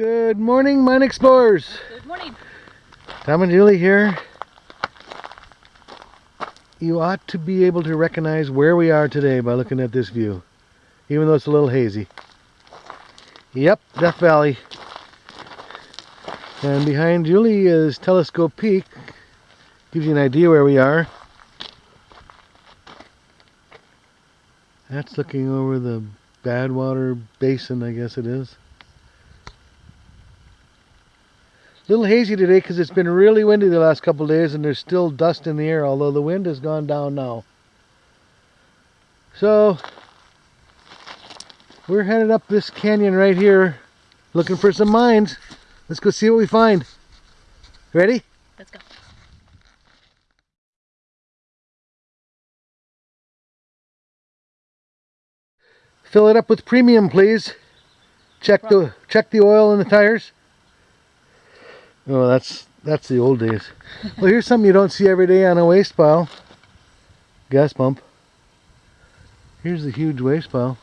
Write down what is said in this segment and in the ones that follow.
Good morning, mine explorers. Good morning. Tom and Julie here. You ought to be able to recognize where we are today by looking at this view, even though it's a little hazy. Yep, Death Valley. And behind Julie is Telescope Peak. Gives you an idea where we are. That's looking over the Badwater Basin, I guess it is. A little hazy today because it's been really windy the last couple days and there's still dust in the air, although the wind has gone down now. So, we're headed up this canyon right here looking for some mines. Let's go see what we find. Ready? Let's go. Fill it up with premium, please. Check the check the oil in the tires. Oh, that's that's the old days. well, here's something you don't see every day on a waste pile. Gas pump. Here's the huge waste pile.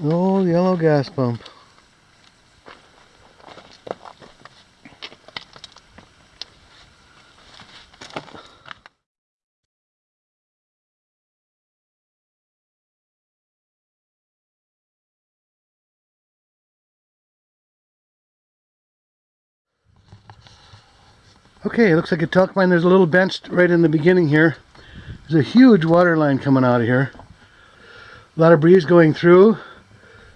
Old yellow gas pump. Okay, it looks like a talc mine. There's a little bench right in the beginning here. There's a huge water line coming out of here. A lot of breeze going through.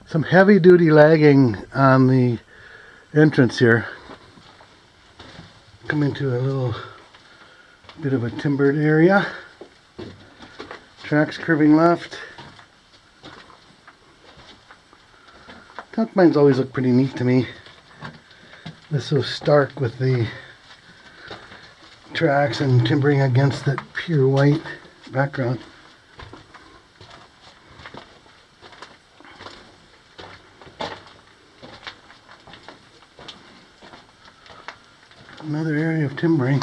Some heavy duty lagging on the entrance here. Coming to a little bit of a timbered area. Tracks curving left. Talc mines always look pretty neat to me. They're so stark with the tracks and timbering against that pure white background. Another area of timbering.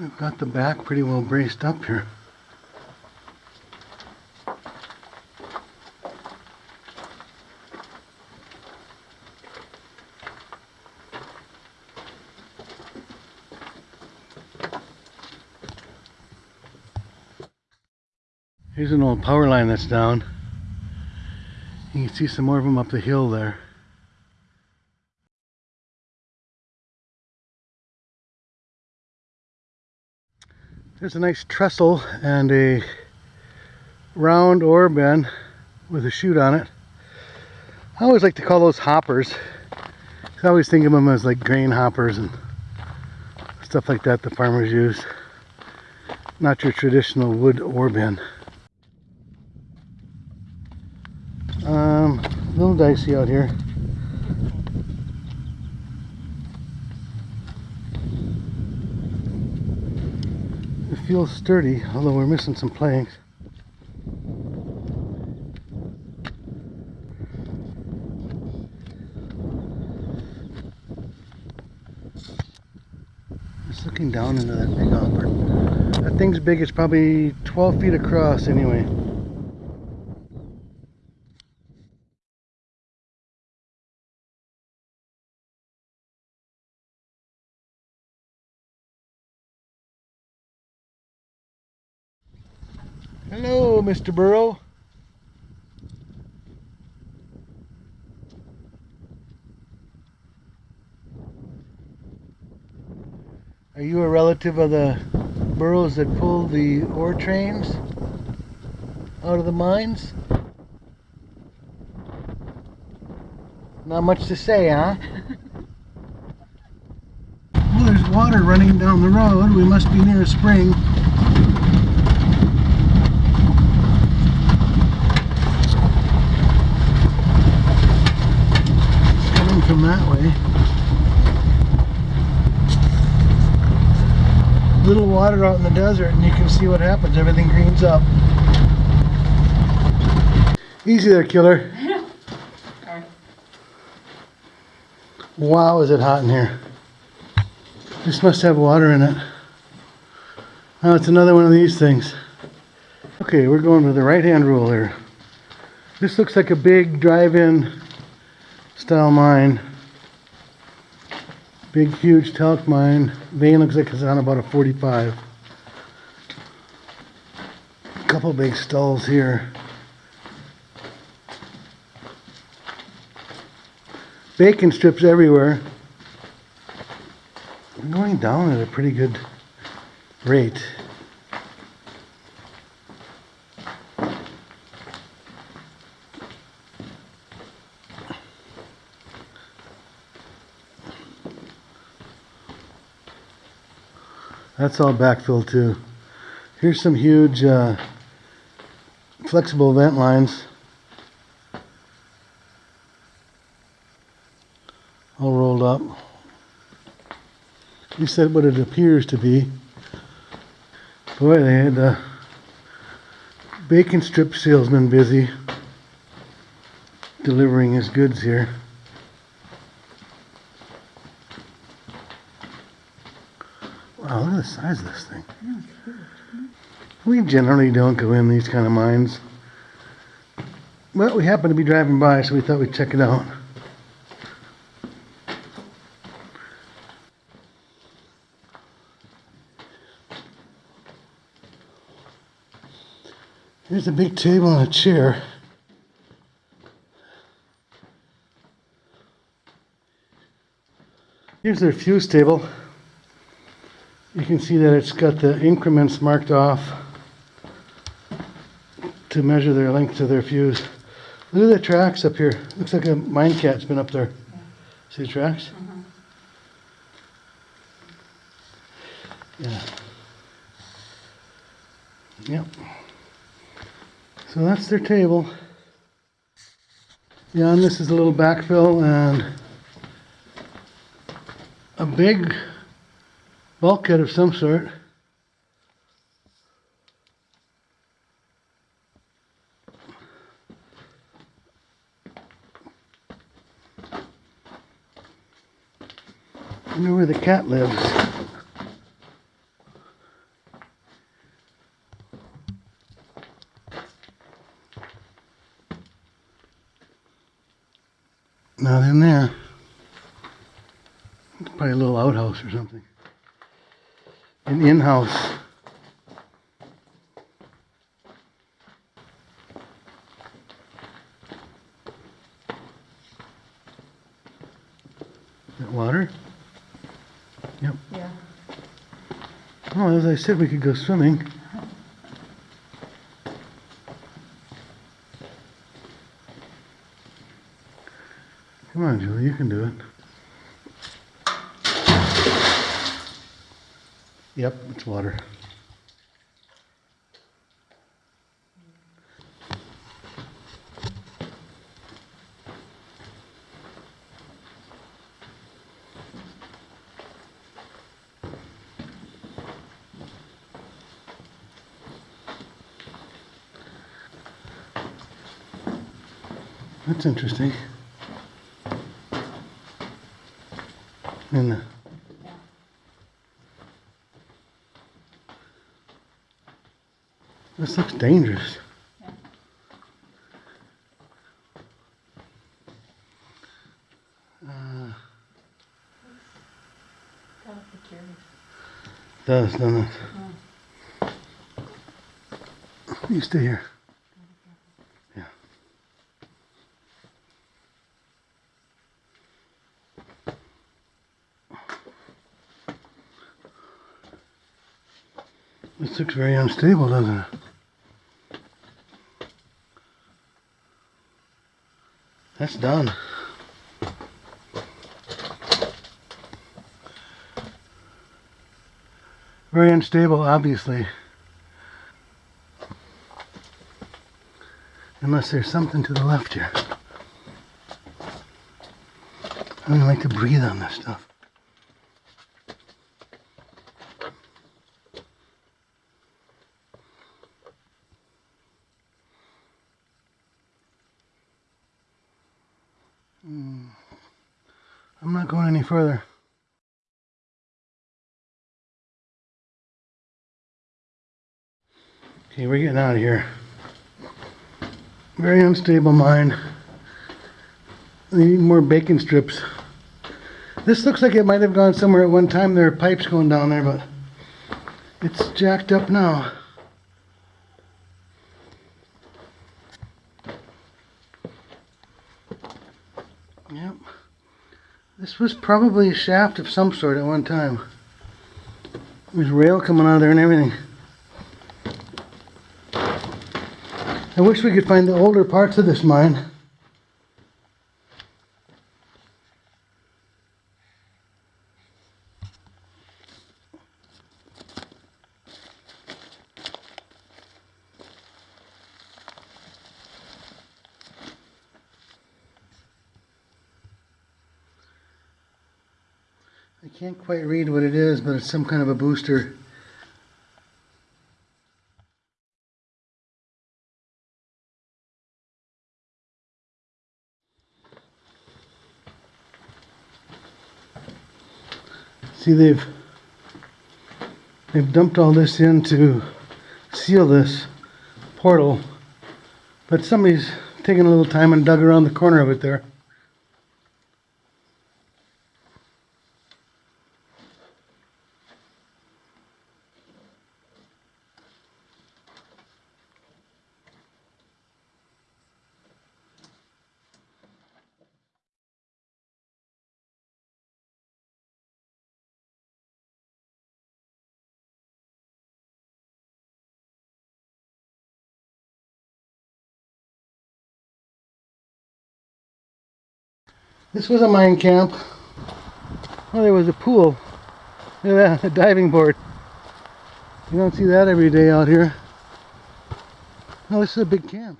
I've got the back pretty well braced up here. Power line that's down. You can see some more of them up the hill there. There's a nice trestle and a round ore bin with a chute on it. I always like to call those hoppers. I always think of them as like grain hoppers and stuff like that the farmers use. Not your traditional wood ore bin. Um, a little dicey out here. It feels sturdy, although we're missing some planks. Just looking down into that big hopper. That thing's big, it's probably 12 feet across anyway. Hello, Mr. Burrow. Are you a relative of the burros that pull the ore trains out of the mines? Not much to say, huh? well, there's water running down the road. We must be near a spring. from that way. Little water out in the desert and you can see what happens. Everything greens up. Easy there, killer. Wow, is it hot in here. This must have water in it. Oh, it's another one of these things. Okay, we're going with the right-hand rule here. This looks like a big drive-in style mine. Big, huge talc mine. Vein looks like it's on about a 45. Couple big stalls here. Bacon strips everywhere. We're going down at a pretty good rate. That's all backfill too. Here's some huge uh, flexible vent lines. All rolled up. He said what it appears to be. Boy, they had the bacon strip salesman busy delivering his goods here. Wow, look at size of this thing. We generally don't go in these kind of mines. But we happened to be driving by, so we thought we'd check it out. Here's a big table and a chair. Here's their fuse table. You can see that it's got the increments marked off to measure their length to their fuse. Look at the tracks up here. Looks like a mine cat's been up there. See the tracks? Mm-hmm. Yeah. Yep. So that's their table. Yeah, and this is a little backfill and a big bulkhead of some sort. I wonder where the cat lives. Not in there. Probably a little outhouse or something. An in-house. That water? Yep. Yeah. Oh, as I said, we could go swimming. Come on, Julie, you can do it. Yep, it's water. That's interesting. And the This looks dangerous. Uh, of precarious. does, doesn't it? You stay here. Yeah. This looks very unstable, doesn't it? That's done. Very unstable, obviously. Unless there's something to the left here. I don't like to breathe on this stuff. further. Okay, we're getting out of here. Very unstable mine. Need more bacon strips. This looks like it might have gone somewhere at one time. There are pipes going down there, but it's jacked up now. This was probably a shaft of some sort at one time. There's rail coming out of there and everything. I wish we could find the older parts of this mine. Can't quite read what it is, but it's some kind of a booster. See, they've they've dumped all this in to seal this portal, but somebody's taken a little time and dug around the corner of it there. This was a mine camp. Oh, there was a pool. Look at that, a diving board. You don't see that every day out here. Oh, this is a big camp.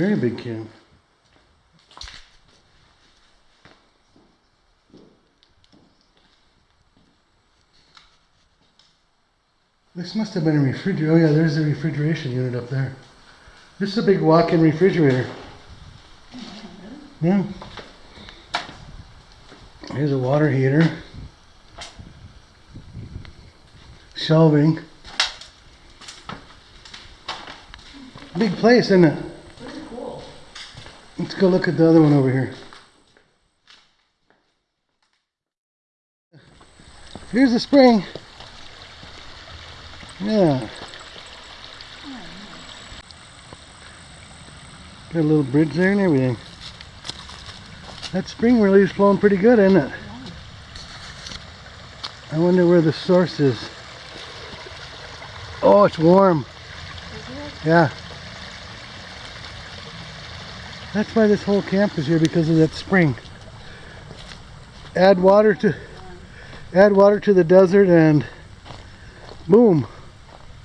Very big can. This must have been a refrigerator. Oh yeah, there's a refrigeration unit up there. This is a big walk-in refrigerator. Yeah. Here's a water heater. Shelving. Big place, isn't it? Let's go look at the other one over here. Here's the spring. Yeah. Got a little bridge there and everything. That spring really is flowing pretty good, isn't it? I wonder where the source is. Oh, it's warm. Yeah. That's why this whole camp is here because of that spring. Add water to add water to the desert and boom,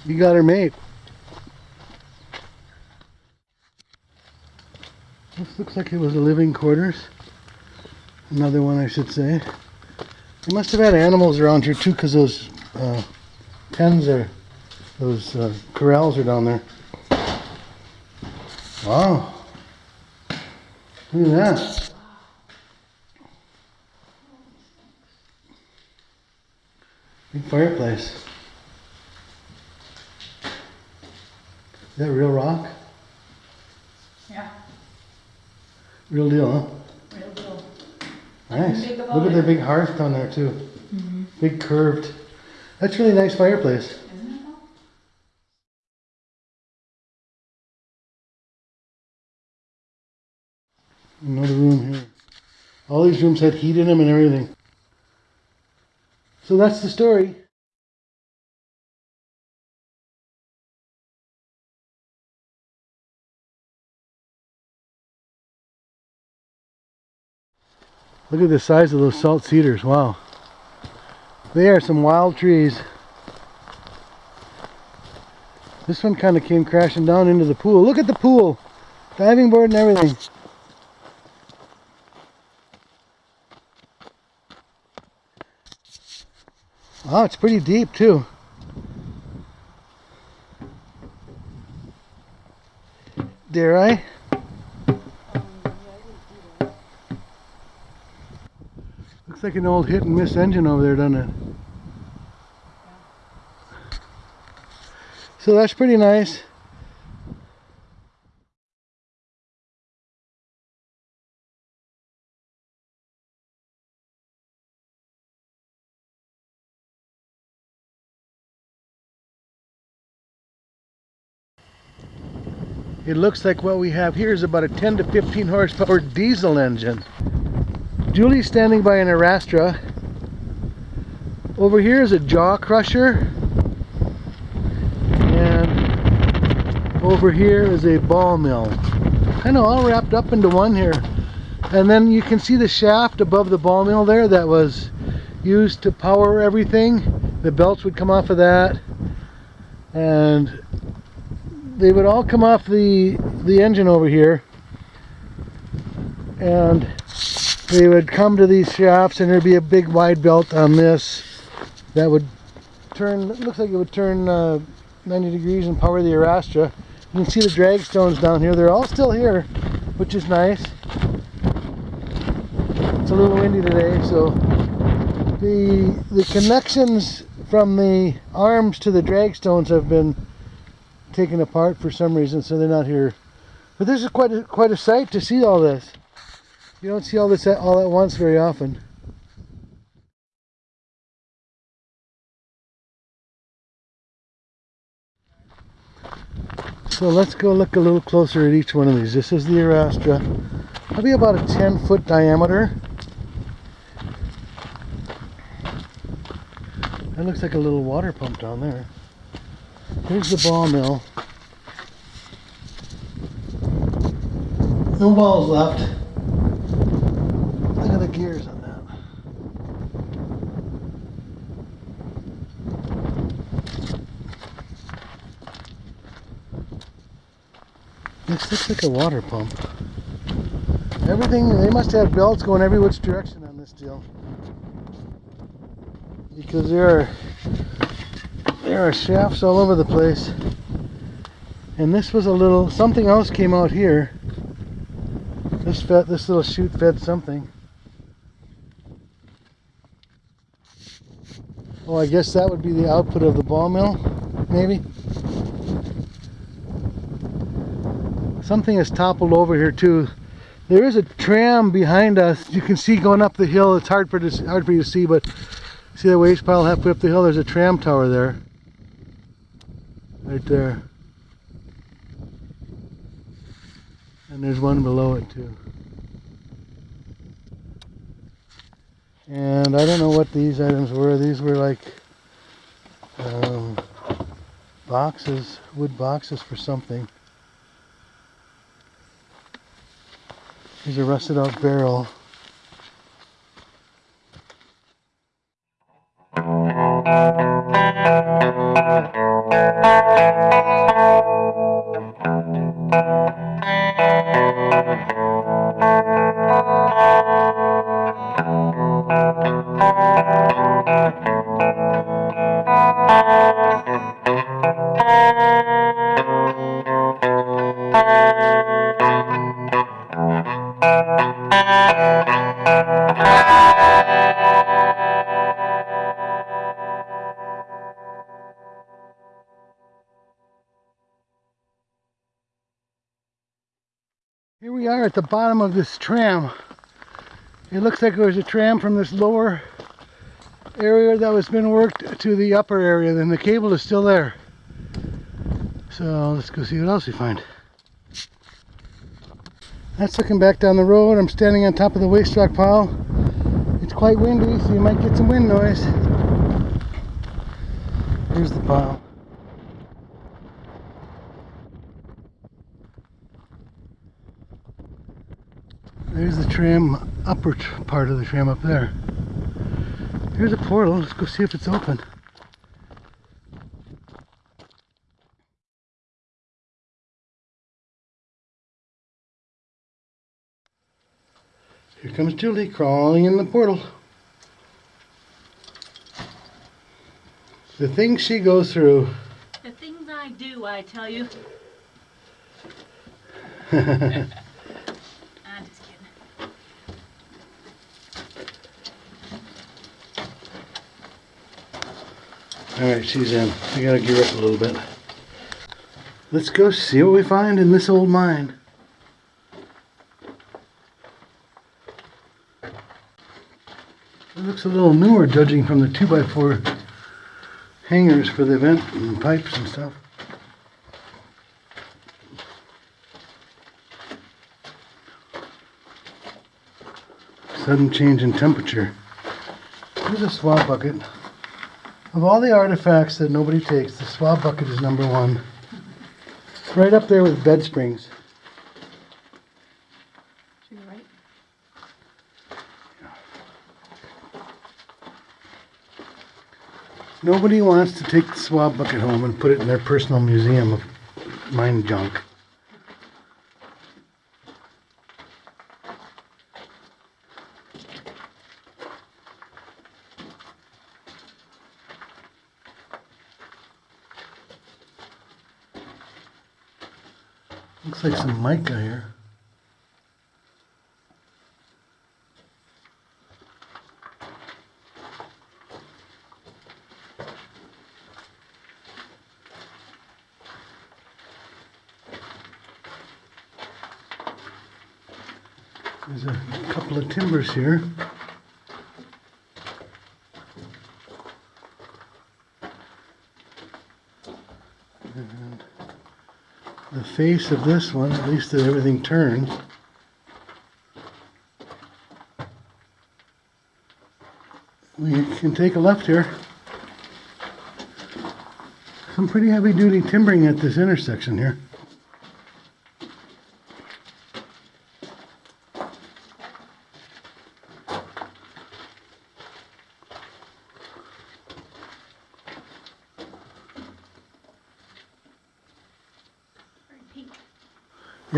you got her mate. This looks like it was a living quarters. Another one I should say. They must have had animals around here too because those uh, pens are, those uh, corrals are down there. Wow. Look at that. Big fireplace. Is that real rock? Yeah, Real deal, huh? real deal. Nice. Look at the big hearth down there too. Mm -hmm. Big curved. That's really nice fireplace. Isn't it though? Another room here. All these rooms had heat in them and everything. So that's the story. Look at the size of those salt cedars. Wow. They are some wild trees. This one kind of came crashing down into the pool. Look at the pool. Diving board and everything. Oh, it's pretty deep too. Dare I? Looks like an old hit and miss engine over there, doesn't it? So that's pretty nice. It looks like what we have here is about a 10 to 15 horsepower diesel engine. Julie's standing by an Arastra. Over here is a jaw crusher. And over here is a ball mill. Kind of all wrapped up into one here. And then you can see the shaft above the ball mill there that was used to power everything. The belts would come off of that. And they would all come off the the engine over here and they would come to these shafts and there'd be a big wide belt on this that would turn looks like it would turn uh, 90 degrees and power the Arastra you can see the drag stones down here. They're all still here which is nice. It's a little windy today so the the connections from the arms to the drag stones have been taken apart for some reason, so they're not here. But this is quite a, quite a sight to see all this. You don't see all this at, all at once very often. So let's go look a little closer at each one of these. This is the Arastra. Probably about a 10 foot diameter. That looks like a little water pump down there. Here's the ball mill. No balls left. Look at the gears on that. This looks like a water pump. Everything, they must have belts going every which direction on this deal. Because there are there are shafts all over the place. And this was a little, something else came out here. This fed, this little chute fed something. Oh, I guess that would be the output of the ball mill, maybe? Something has toppled over here too. There is a tram behind us. You can see going up the hill. It's hard for, to, hard for you to see, but see the waste pile halfway up the hill? There's a tram tower there right there. And there's one below it too. And I don't know what these items were. These were like um, boxes wood boxes for something. Here's a rusted out barrel the bottom of this tram. It looks like there was a tram from this lower area that was been worked to the upper area, then the cable is still there. So let's go see what else we find. That's looking back down the road. I'm standing on top of the waste rock pile. It's quite windy, so you might get some wind noise. Here's the pile. There's the tram, upper part of the tram up there. Here's a portal. Let's go see if it's open. Here comes Julie crawling in the portal. The things she goes through. The things I do, I tell you. I'm just kidding. Alright, she's in. I gotta gear up a little bit. Let's go see what we find in this old mine. It looks a little newer judging from the 2x4 hangers for the vent and pipes and stuff. Sudden change in temperature. Here's a swab bucket. Of all the artifacts that nobody takes, the swab bucket is number one. Right up there with bed springs. Should be right. Nobody wants to take the swab bucket home and put it in their personal museum of mine junk. Looks like some mica here. There's a couple of timbers here. Face of this one, at least that everything turns. We can take a left here. Some pretty heavy duty timbering at this intersection here.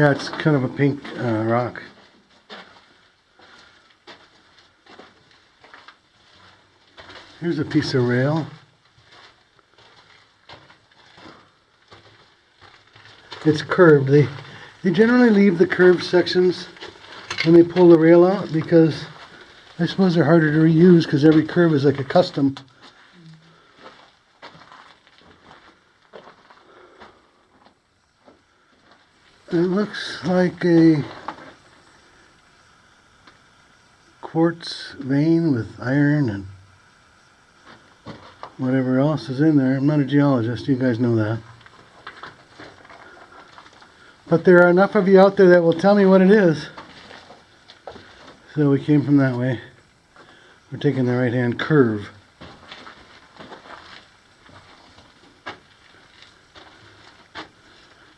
It's kind of a pink uh, rock. Here's a piece of rail. It's curved. They they generally leave the curved sections when they pull the rail out because I suppose they're harder to reuse because every curve is like a custom. It looks like a quartz vein with iron and whatever else is in there. I'm not a geologist, you guys know that. But there are enough of you out there that will tell me what it is. So we came from that way. We're taking the right hand curve.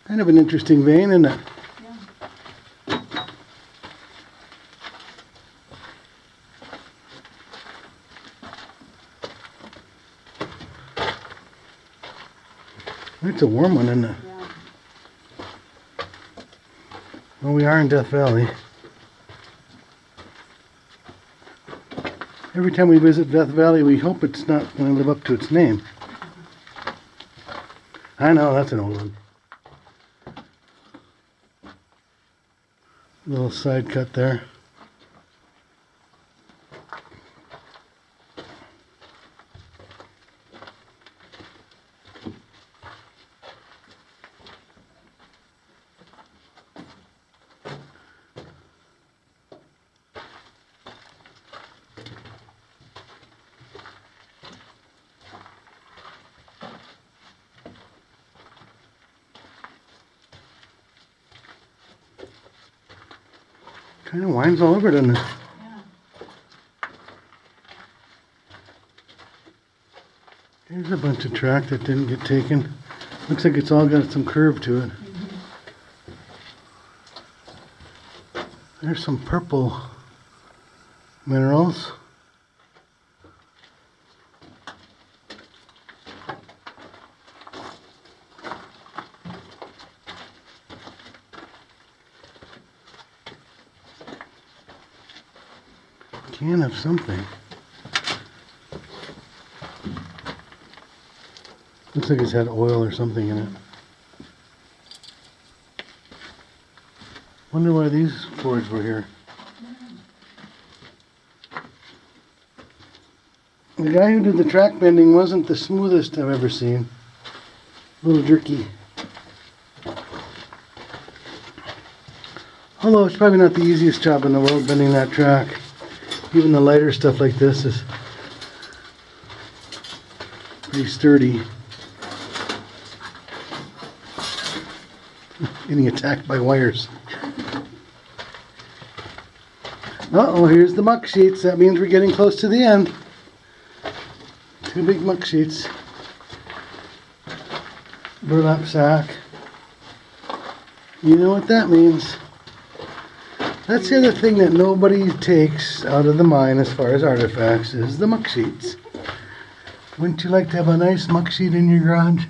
Kind of an interesting vein, isn't it? Yeah. It's a warm one, isn't it? Yeah. Well, we are in Death Valley. Every time we visit Death Valley, we hope it's not going to live up to its name. I know, that's an old one. Little side cut there. All over, doesn't it? Yeah. Here's a bunch of track that didn't get taken. Looks like it's all got some curve to it. There's some purple minerals. Can of something. Looks like it's had oil or something in it. Wonder why these Fords were here. The guy who did the track bending wasn't the smoothest I've ever seen. A little jerky. Although it's probably not the easiest job in the world bending that track. Even the lighter stuff like this is pretty sturdy. Getting attacked by wires. Uh-oh, here's the muck sheets. That means we're getting close to the end. Two big muck sheets. Burlap sack. You know what that means. That's the other thing that nobody takes out of the mine as far as artifacts is the muck sheets. Wouldn't you like to have a nice muck sheet in your garage?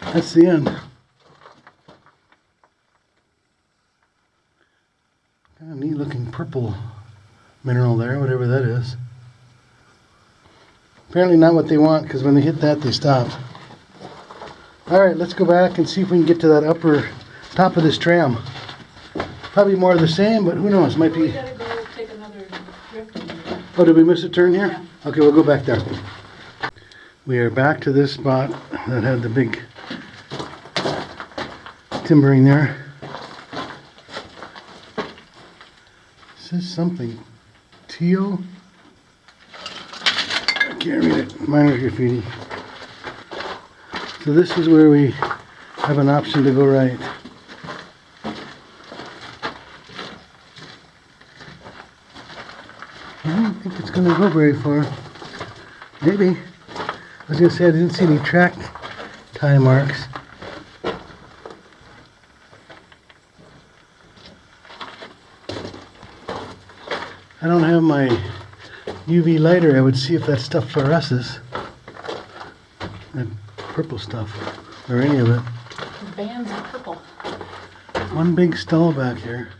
That's the end. Kind of neat looking purple mineral there, whatever that is. Apparently not what they want because when they hit that they stop. Alright, let's go back and see if we can get to that upper top of this tram. Probably more of the same, but who knows, might be... gotta go take another drift. Oh, did we miss a turn here? Okay, we'll go back there. We are back to this spot that had the big timbering there. Says something. Teal? I can't read it. Minor graffiti. So this is where we have an option to go right. I don't think it's gonna go very far. Maybe. I was gonna say I didn't see any track tie marks. I don't have my UV lighter. I would see if that stuff fluoresces. That purple stuff, or any of it. Bands of purple. One big stall back here.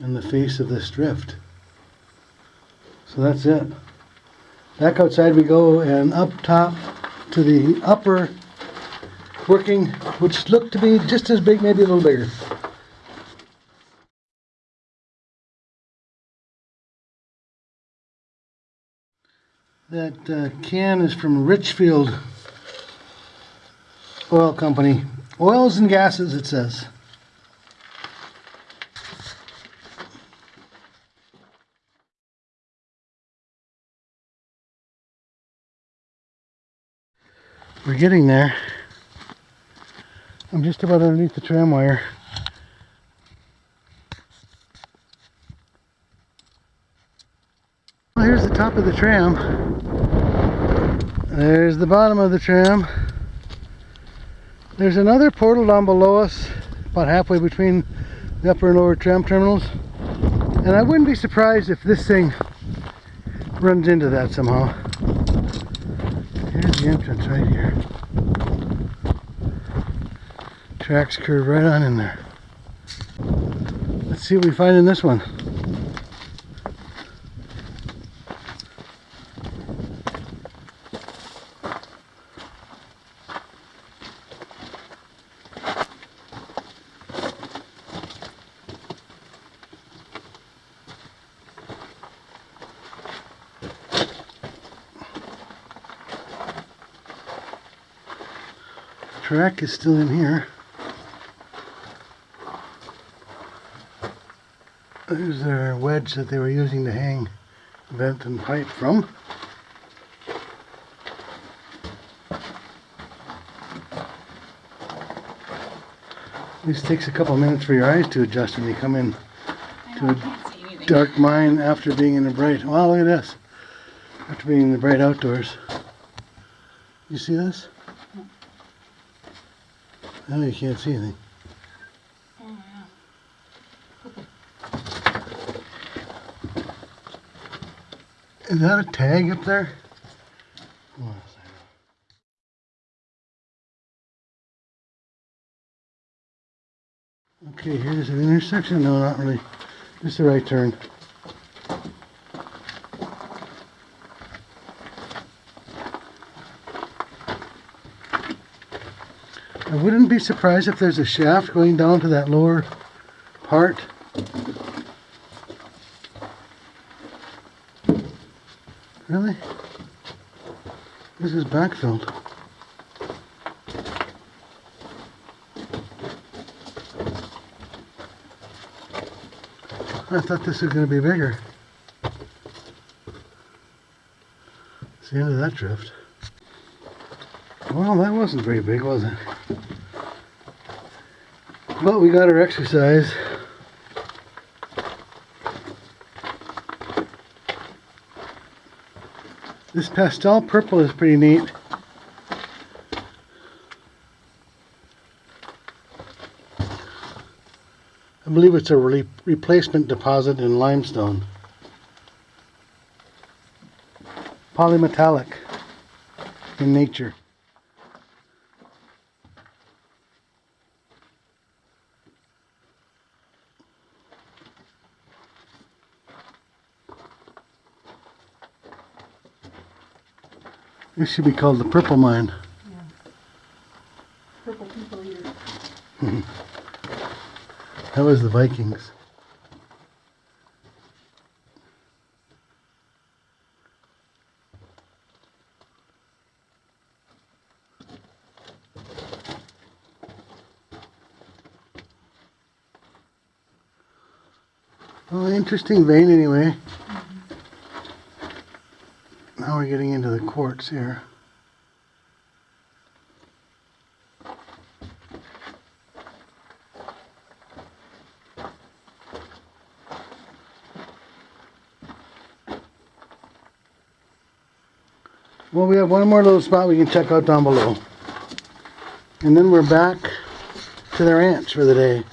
In the face of this drift. So that's it. Back outside we go and up top to the upper working, which looked to be just as big, maybe a little bigger. That uh, can is from Richfield Oil Company. Oils and gases, it says. We're getting there. I'm just about underneath the tram wire. Well, here's the top of the tram. There's the bottom of the tram. There's another portal down below us, about halfway between the upper and lower tram terminals. And I wouldn't be surprised if this thing runs into that somehow. The entrance right here. Tracks curve right on in there. Let's see what we find in this one. Track is still in here. There's their wedge that they were using to hang vent and pipe from. This takes a couple minutes for your eyes to adjust when you come in To a I can't see anything. dark mine after being in the bright. Wow, look at this. After being in the bright outdoors. You see this? Oh, you can't see anything. Is that a tag up there? Okay, here's an intersection. No, not really. Just a right turn. I wouldn't be surprised if there's a shaft going down to that lower part. Really? This is backfilled. I thought this was going to be bigger. It's the end of that drift. Well, that wasn't very big, was it? But we got our exercise. This pastel purple is pretty neat. I believe it's a re replacement deposit in limestone. Polymetallic in nature. This should be called the purple mine. Purple people eater. That was the Vikings. Well, interesting vein anyway. Now we're getting into the quartz here. Well, we have one more little spot we can check out down below. And then we're back to the ranch for the day.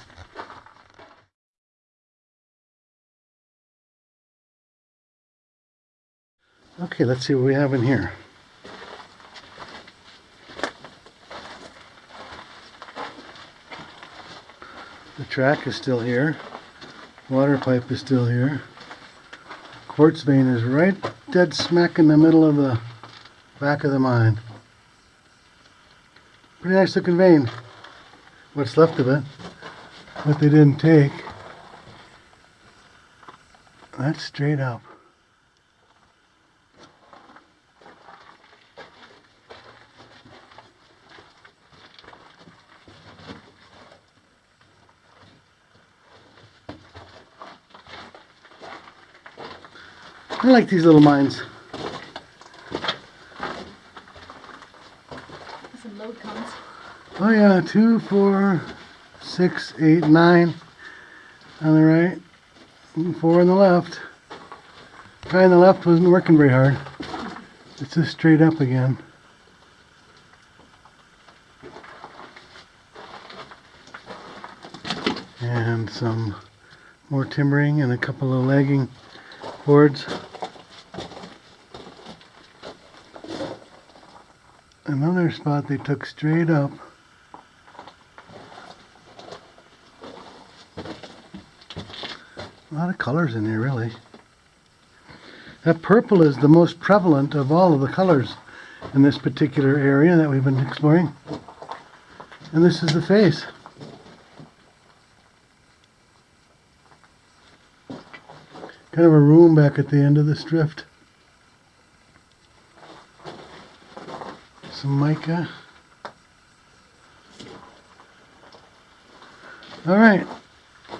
Okay, let's see what we have in here. The track is still here. Water pipe is still here. Quartz vein is right dead smack in the middle of the back of the mine. Pretty nice looking vein. What's left of it. What they didn't take. That's straight up. I like these little mines. Some load comes. Oh yeah, two, four, six, eight, nine on the right, four on the left. Guy on the left wasn't working very hard. It's just straight up again. And some more timbering and a couple of lagging boards. Another spot they took straight up. A lot of colors in here, really. That purple is the most prevalent of all of the colors in this particular area that we've been exploring. And this is the face. Kind of a room back at the end of this drift. Some mica. Alright.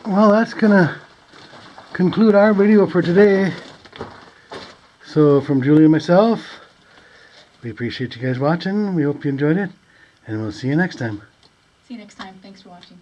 Well, that's gonna conclude our video for today. So from Julie and myself, we appreciate you guys watching. We hope you enjoyed it. And we'll see you next time. See you next time. Thanks for watching.